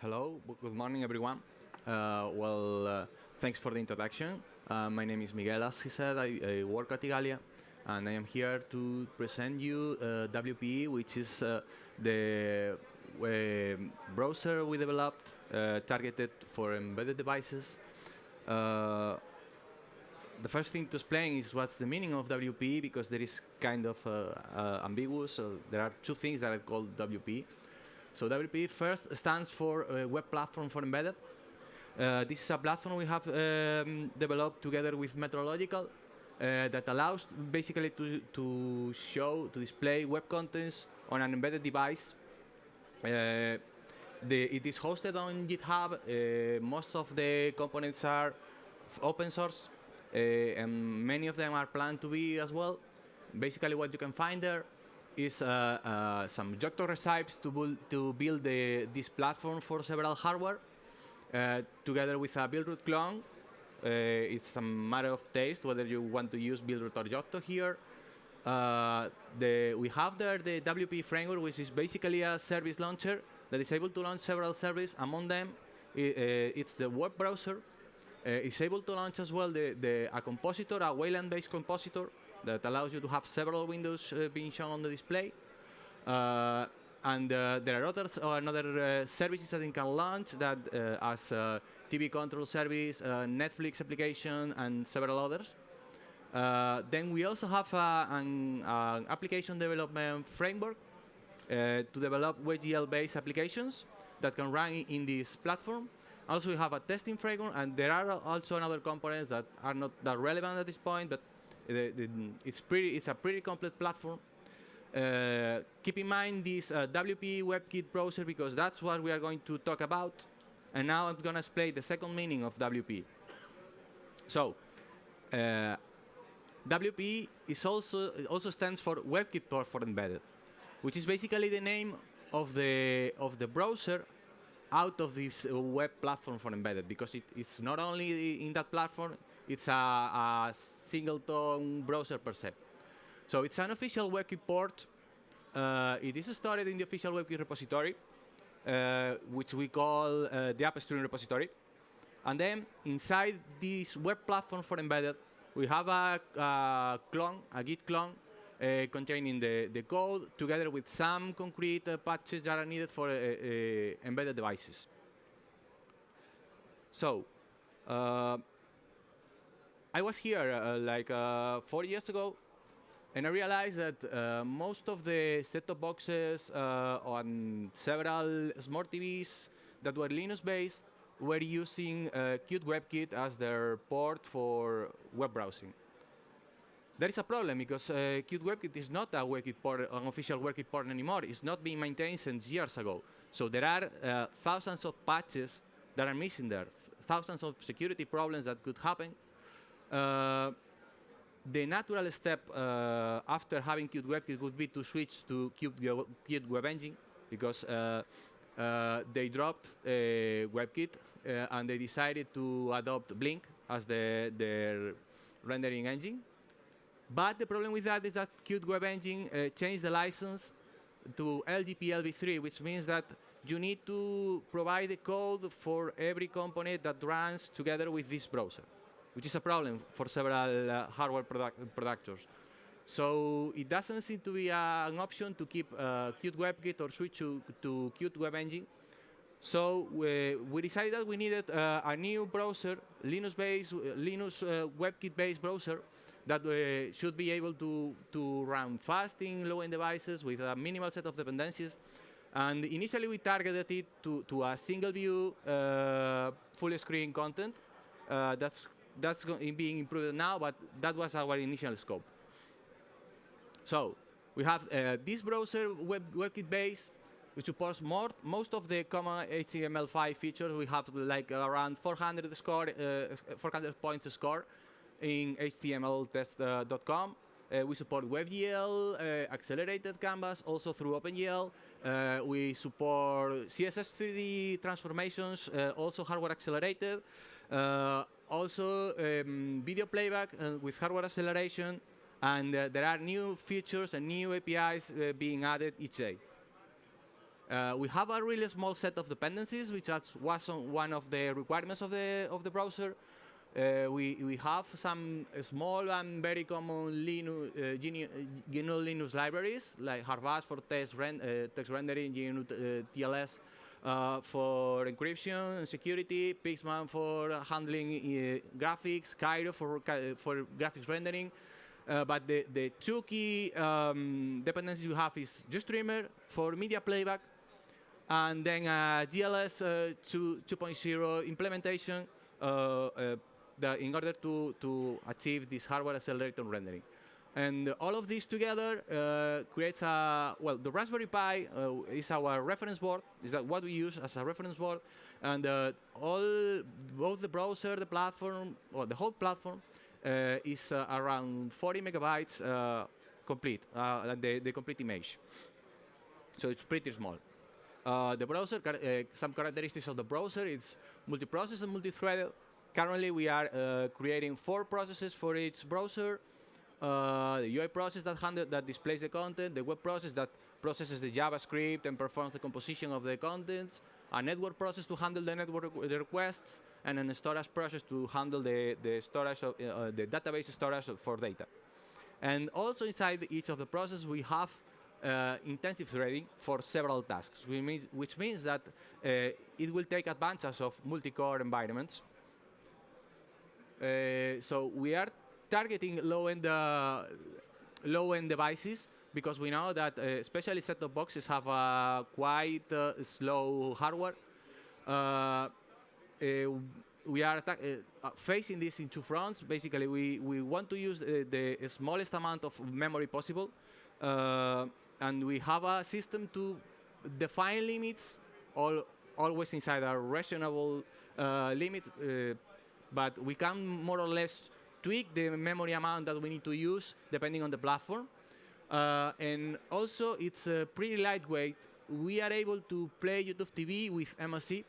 Hello, good morning, everyone. Uh, well, uh, thanks for the introduction. Uh, my name is Miguel, as he said. I, I, work at Igalia, and I am here to present you uh, WPE, which is uh, the uh, browser we developed targeted for embedded devices. the first thing to explain is what's the meaning of WPE, because there is kind of ambiguous. So there are two things that are called WPE. So WP first stands for uh, Web Platform for Embedded. Uh, this is a platform we have um, developed together with Metrological uh, that allows basically to, to show, to display web contents on an embedded device. The, it is hosted on GitHub. Uh, most of the components are open source, uh, and many of them are planned to be as well. Basically, what you can find there is uh, uh, some Yocto recipes to, build, to build the, this platform for several hardware, uh, together with a Buildroot clone. it's a matter of taste whether you want to use Buildroot or Yocto here. The, we have there the WP framework, which is basically a service launcher that is able to launch several services. Among them, it, it's the web browser. Uh, it's able to launch as well the, the, a compositor, a Wayland-based compositor, that allows you to have several windows uh, being shown on the display. Uh, and uh, there are others, or another services that you can launch that as TV control service, Netflix application, and several others. Uh, then we also have uh, an, application development framework to develop WebGL-based applications that can run in this platform. Also, we have a testing framework, and there are also another components that are not that relevant at this point, but it's pretty. It's a pretty complete platform. Uh, keep in mind this uh, WP WebKit browser because that's what we are going to talk about. And now I'm going to explain the second meaning of WP. So, uh, WP is also also stands for WebKit for Embedded, which is basically the name of the of the browser out of this uh, web platform for embedded because it, it's not only in that platform, it's a, a singleton browser per se. So it's an official WebKit port. Uh, it is stored in the official WebKit repository, uh, which we call uh, the upstream repository. And then inside this web platform for embedded, we have a, a clone, a Git clone, uh, containing the, the code together with some concrete uh, patches that are needed for uh, uh embedded devices. So, uh, I was here uh, like uh, four years ago, and I realized that uh, most of the set-top boxes uh, on several smart TVs that were Linux-based were using uh, Qt WebKit as their port for web browsing. There is a problem because uh, Qt WebKit is not a WebKit port, an official WebKit port anymore. It's not being maintained since years ago. So there are uh, thousands of patches that are missing there, thousands of security problems that could happen uh, the natural step uh, after having Qt WebKit would be to switch to Qt, Qt Web Engine because uh, uh, they dropped uh, WebKit uh, and they decided to adopt Blink as the, their rendering engine. But the problem with that is that Qt Web Engine changed the license to LGPL v3, which means that you need to provide the code for every component that runs together with this browser which is a problem for several uh, hardware product productors. So it doesn't seem to be uh, an option to keep uh, Qt WebKit or switch to, to Qt Web Engine. So we, we decided that we needed uh, a new browser, Linux-based, uh, Linux uh, WebKit-based browser that uh, should be able to, to run fast in low-end devices with a minimal set of dependencies. And initially we targeted it to, to a single view, full screen content. that's that's being improved now, but that was our initial scope. So we have uh, this browser, web, WebKit base, which supports more, most of the common HTML5 features. We have like around 400 score, uh, 400 points score in HTMLtest.com. Uh, we support WebGL, uh, accelerated canvas, also through OpenGL. Uh, we support CSS 3D transformations, uh, also hardware accelerated. Also um, video playback uh, with hardware acceleration, and uh, there are new features and new APIs uh, being added each day. Uh, we have a really small set of dependencies, which was one of the requirements of the of the browser. Uh, we, we have some small and very common Linux, uh, GNU Linux libraries, like HarfBuzz for text, ren uh, text rendering, GNU TLS uh, for encryption and security, Pixman for handling uh, graphics, Cairo for, for graphics rendering. but the, the two key um, dependencies you have is GStreamer for media playback, and then a GLES 2.0 implementation in order to, to achieve this hardware accelerated rendering. And all of this together uh, creates a, well, the Raspberry Pi uh, is our reference board, is that what we use as a reference board. And uh, all, both the browser, the platform, or the whole platform uh, is uh, around 40 megabytes uh, complete, the, the complete image. So it's pretty small. the browser, some characteristics of the browser, it's multi-process and multi-threaded. Currently, we are creating four processes for each browser. Uh, the UI process that, handle, that displays the content, the web process that processes the JavaScript and performs the composition of the contents, a network process to handle the network the requests, and a storage process to handle the, the storage of, uh, the database storage for data. And also inside each of the processes, we have uh, intensive threading for several tasks, which means, which means that uh, it will take advantage of multi-core environments uh, so we are targeting low-end uh, low-end devices because we know that uh, especially set-top boxes have a quite slow hardware. we are facing this in two fronts. Basically, we, we want to use the smallest amount of memory possible. and we have a system to define limits all, always inside a reasonable uh, limit uh, but we can more or less tweak the memory amount that we need to use depending on the platform. Uh, and also, it's uh, pretty lightweight. We are able to play YouTube TV with MSE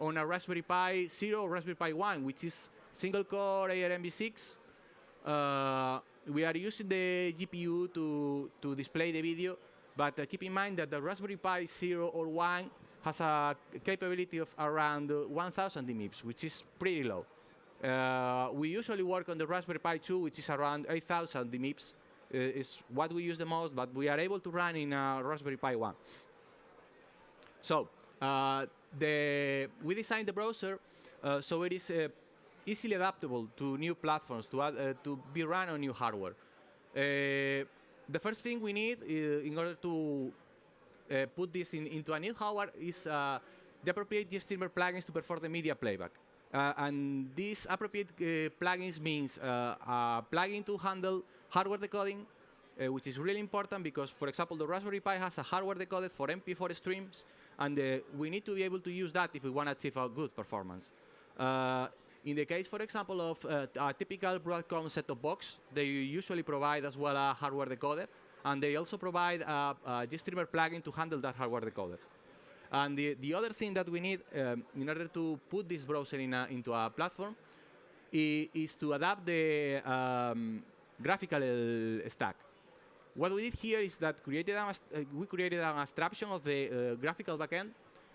on a Raspberry Pi 0 Raspberry Pi 1, which is single-core ARMv6. Uh, we are using the GPU to, to display the video, but uh, keep in mind that the Raspberry Pi 0 or 1 has a capability of around 1,000 DMIPS, which is pretty low. Uh, we usually work on the Raspberry Pi 2, which is around 8,000 DMIPS. Uh, is what we use the most, but we are able to run in a Raspberry Pi 1. So uh, the, we designed the browser uh, so it is uh, easily adaptable to new platforms, to, add, uh, to be run on new hardware. the first thing we need in order to put this in, into a new hardware is the appropriate GStreamer plugins to perform the media playback. Uh, and these appropriate uh, plugins means uh, a plugin to handle hardware decoding, uh, which is really important because, for example, the Raspberry Pi has a hardware decoder for MP4 streams, and uh, we need to be able to use that if we want to achieve a good performance. Uh, in the case, for example, of a typical Broadcom set-top box, they usually provide as well a hardware decoder, and they also provide a, a GStreamer plugin to handle that hardware decoder. And the, the other thing that we need um, in order to put this browser in a, into a platform is to adapt the um, graphical stack. What we did here is that created uh, we created an abstraction of the uh, graphical backend,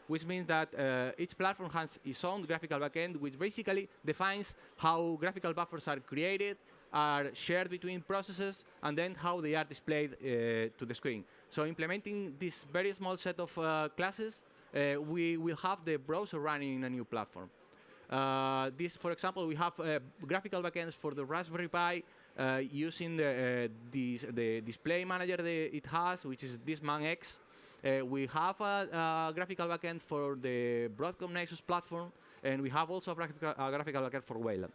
which means that uh, each platform has its own graphical backend, which basically defines how graphical buffers are created, are shared between processes, and then how they are displayed uh, to the screen. So implementing this very small set of uh, classes, uh, we will have the browser running in a new platform. Uh, this, for example, we have uh, graphical backends for the Raspberry Pi uh, using the, this, the display manager that it has, which is DispmanX. we have a, a, graphical backend for the Broadcom Nexus platform, and we have also a graphical, a graphical backend for Wayland.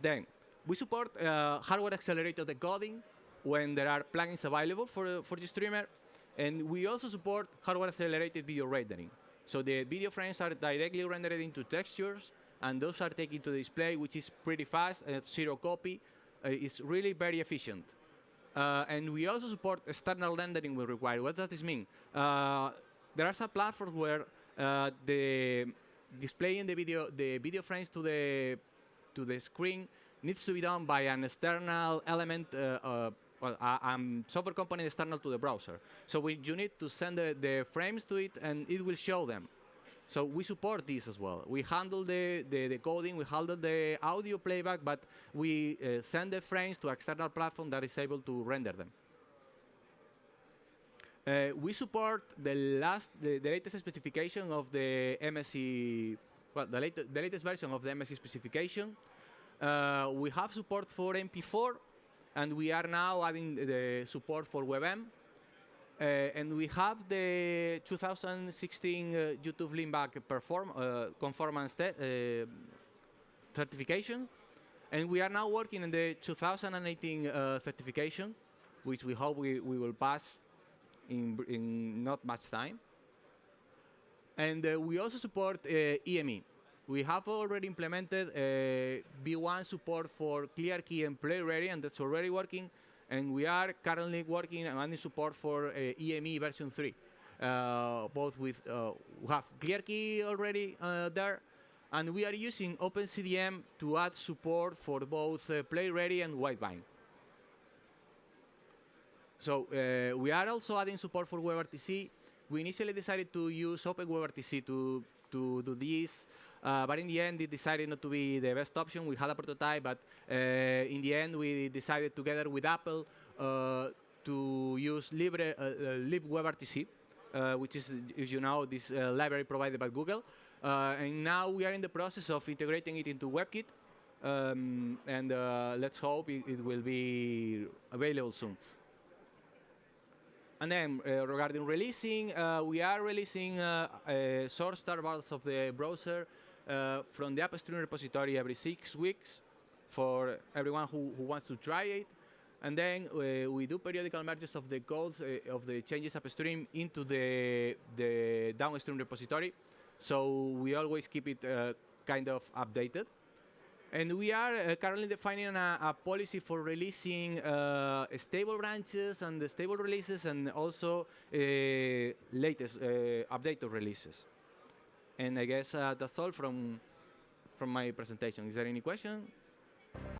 Then, we support uh, hardware accelerated decoding when there are plugins available for, for GStreamer. And we also support hardware accelerated video rendering. So the video frames are directly rendered into textures, and those are taken to the display, which is pretty fast, and zero copy. Uh, it's really very efficient. Uh, and we also support external rendering when required. What does this mean? Uh, there are some platforms where uh, the displaying the video, the video frames to the to the screen needs to be done by an external element uh, uh, well, a, software component external to the browser. So we, you need to send the, the frames to it, and it will show them. So we support this as well. We handle the, the, the coding, we handle the audio playback, but we uh, send the frames to external platform that is able to render them. Uh, we support the last, the, the, latest specification of the MSE, well, the, late, the latest version of the MSE specification. Uh, we have support for MP4, and we are now adding the support for WebM. Uh, and we have the 2016 uh, YouTube Leanback perform, uh, conformance uh, certification. And we are now working on the 2018 uh, certification, which we hope we, we will pass in, in not much time. And uh, we also support EME. We have already implemented V1 support for ClearKey and PlayReady, and that's already working and we are currently working on support for uh, EME version 3. Uh, both with, uh, we have ClearKey already uh, there, and we are using OpenCDM to add support for both uh, PlayReady and Widevine. So uh, we are also adding support for WebRTC. We initially decided to use OpenWebRTC to, to do this, uh, but in the end, it decided not to be the best option. We had a prototype, but uh, in the end, we decided together with Apple uh, to use Libre, uh, uh, libWebRTC, uh, which is, as you know, this library provided by Google. and now we are in the process of integrating it into WebKit. Um, and let's hope it, it will be available soon. And then uh, regarding releasing, uh, we are releasing uh, source tarballs of the browser uh, from the upstream repository every six weeks for everyone who, who wants to try it. And then uh, we do periodical merges of the codes uh, of the changes upstream into the, the downstream repository. So we always keep it uh, kind of updated. And we are uh, currently defining a, a, policy for releasing uh, stable branches and the stable releases and also latest updated releases. And I guess uh, that's all from, from my presentation. Is there any question?